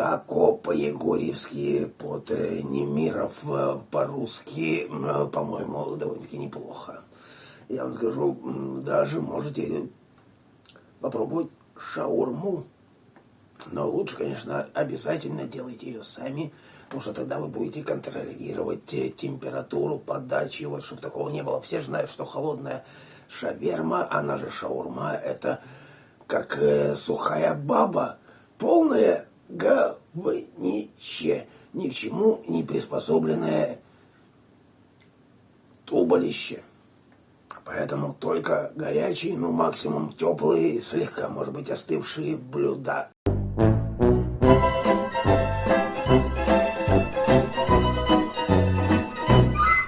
тако по-егорьевски, под э, Немиров э, по-русски, э, по-моему, довольно-таки неплохо. Я вам скажу, даже можете попробовать шаурму. Но лучше, конечно, обязательно делайте ее сами, потому что тогда вы будете контролировать температуру подачи, вот чтобы такого не было. Все знают, что холодная шаверма, она же шаурма, это как э, сухая баба, полное говнище, ни к чему не приспособленное туболище. Поэтому только горячие, ну максимум теплые, слегка, может быть, остывшие блюда